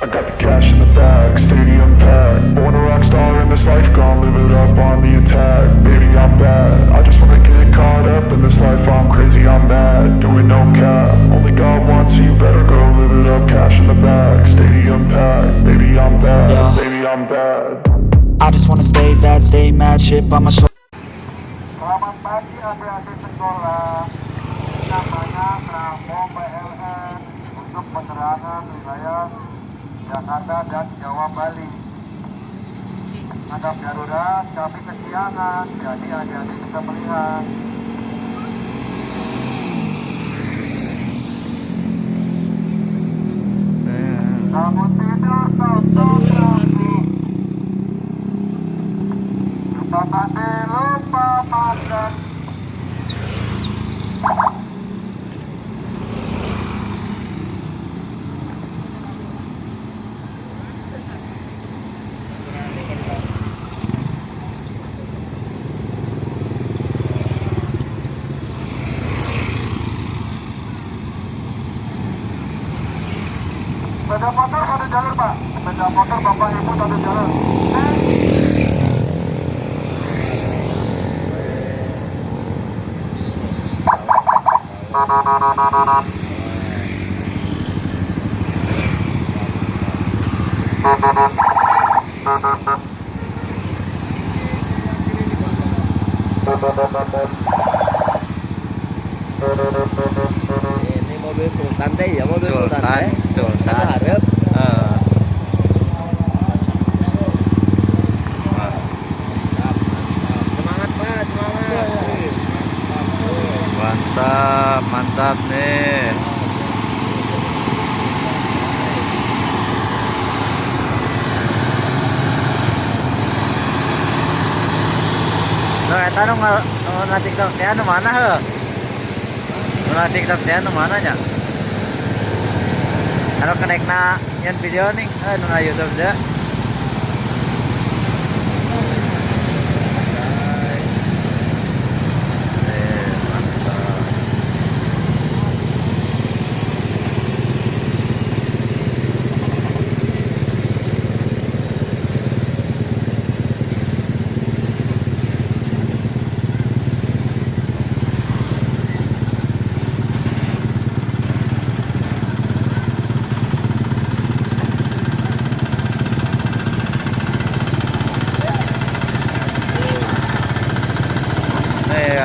I got the cash in the bag, stadium packed. Born a rock star in this life, gonna live it up on the attack. Baby, I'm bad. I just wanna get caught up in this life. I'm crazy, I'm mad. Doing no cap. Only God wants you better go live it up. Cash in the bag, stadium packed. Baby, I'm bad. Yeah. Baby, I'm bad. I just wanna stay bad, stay mad, chip on my shoulder. Selamat pagi adik-adik sekolah. Namanya Bravo PLN untuk penerangan wilayah Jakarta dan Jawa Bali. Ada darurat, kami kesiangan, jadi adik-adik bisa melihat. Kamu tidur, kami. Lupa mandi, lupa makan. Sepeda motor pada jalur pak. Sepeda motor bapak ibu pada jalur. Ini mobil Sultan teh ya mobil Sultan. Sultan, Sultan. Anu hareup. Eh, Semangat Pak, semangat. mantap mantap nih Nah, eta nu ngal nu na TikTok teh anu mana heuh? Nu na TikTok teh anu mana nya? Anu kenekna nyen video eh nu na YouTube teh.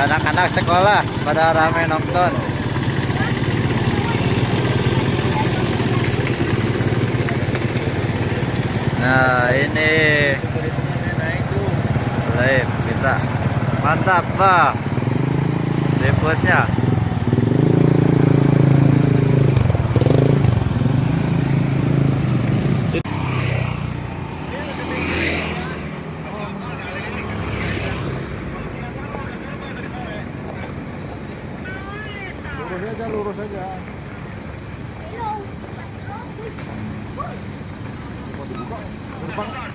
Anak-anak sekolah pada rame nonton. Nah, ini live kita. Mantap, Pak. Depusnya. Aja, lurus aja. Mau dibuka? Gerbang.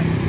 here.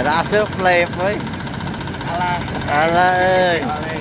Rasa play, boy. Alah. ơi.